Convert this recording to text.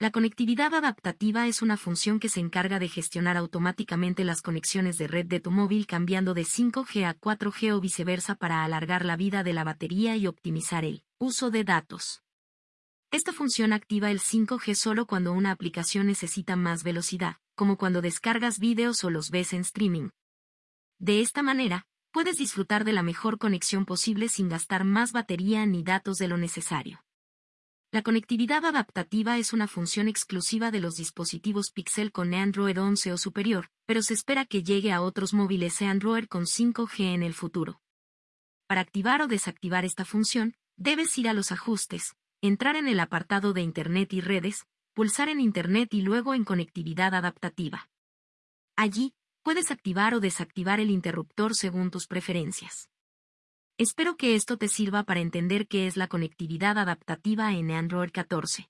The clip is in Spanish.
La conectividad adaptativa es una función que se encarga de gestionar automáticamente las conexiones de red de tu móvil cambiando de 5G a 4G o viceversa para alargar la vida de la batería y optimizar el uso de datos. Esta función activa el 5G solo cuando una aplicación necesita más velocidad, como cuando descargas vídeos o los ves en streaming. De esta manera, puedes disfrutar de la mejor conexión posible sin gastar más batería ni datos de lo necesario. La conectividad adaptativa es una función exclusiva de los dispositivos Pixel con Android 11 o superior, pero se espera que llegue a otros móviles Android con 5G en el futuro. Para activar o desactivar esta función, debes ir a los ajustes, entrar en el apartado de Internet y redes, pulsar en Internet y luego en conectividad adaptativa. Allí, puedes activar o desactivar el interruptor según tus preferencias. Espero que esto te sirva para entender qué es la conectividad adaptativa en Android 14.